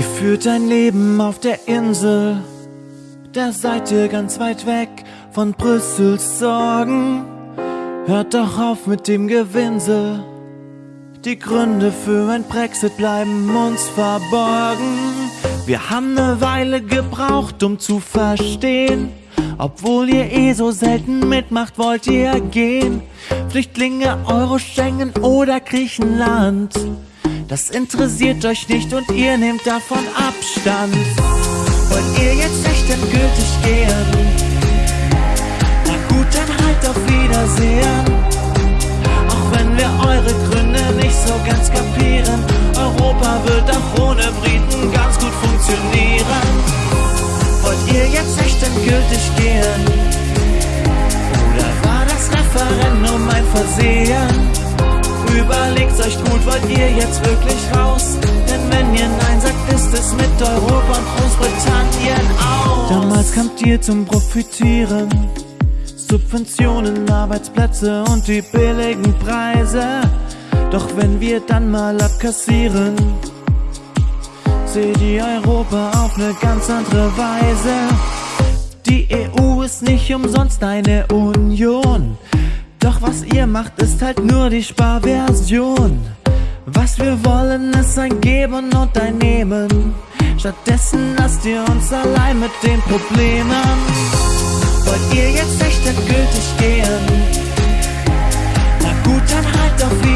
Ihr führt ein Leben auf der Insel, da seid ihr ganz weit weg von Brüssels Sorgen. Hört doch auf mit dem Gewinsel. Die Gründe für ein Brexit bleiben uns verborgen. Wir haben eine Weile gebraucht, um zu verstehen. Obwohl ihr eh so selten mitmacht, wollt ihr gehen. Flüchtlinge, Euro, Schengen oder Griechenland. Das interessiert euch nicht und ihr nehmt davon Abstand. Wollt ihr jetzt echt endgültig gehen? Na gut, dann halt auf Wiedersehen. Auch wenn wir eure Gründe nicht so ganz kapieren. Europa wird auch ohne Briten ganz gut funktionieren. Wollt ihr jetzt echt endgültig gehen? Oder war das Referendum ein Versehen? Überlegt's euch gut, wollt ihr jetzt wirklich raus? Denn wenn ihr Nein sagt, ist es mit Europa und Großbritannien aus. Damals kamt ihr zum Profitieren. Subventionen, Arbeitsplätze und die billigen Preise. Doch wenn wir dann mal abkassieren, seht ihr Europa auf eine ganz andere Weise. Die EU ist nicht umsonst eine Union. Was ihr macht, ist halt nur die Sparversion. Was wir wollen, ist ein Geben und ein Nehmen. Stattdessen lasst ihr uns allein mit den Problemen. Wollt ihr jetzt echt endgültig gehen? Na gut, dann halt auf Wiedersehen.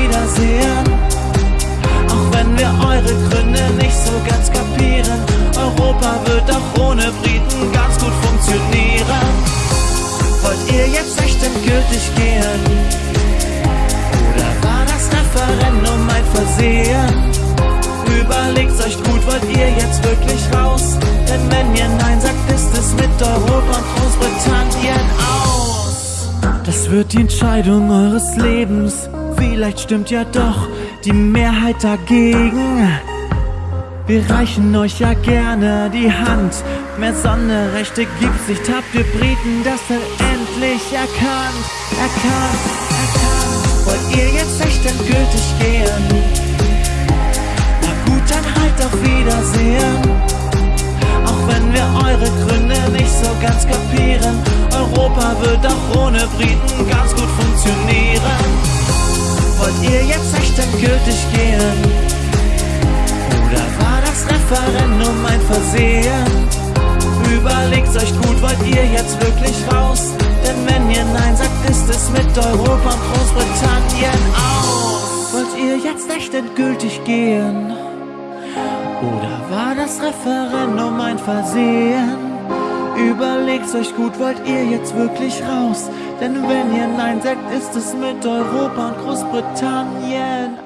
Euch gut, wollt ihr jetzt wirklich raus? Denn wenn ihr Nein sagt, ist es mit Europa und Großbritannien aus. Das wird die Entscheidung eures Lebens. Vielleicht stimmt ja doch die Mehrheit dagegen. Wir reichen euch ja gerne die Hand. Mehr Sonderrechte gibt's nicht. Habt ihr Briten das denn endlich erkannt? Erkannt, erkannt. Wollt ihr jetzt echt endgültig gehen? Wiedersehen. Auch wenn wir eure Gründe nicht so ganz kapieren. Europa wird auch ohne Briten ganz gut funktionieren. Wollt ihr jetzt echt endgültig gehen? Oder war das Referendum ein Versehen? Überlegt's euch gut, wollt ihr jetzt wirklich raus? Denn wenn ihr Nein sagt, ist es mit Europa und Großbritannien aus. Wollt ihr jetzt echt endgültig gehen? Oder war das Referendum ein Versehen? Überlegt's euch gut, wollt ihr jetzt wirklich raus? Denn wenn ihr Nein sagt, ist es mit Europa und Großbritannien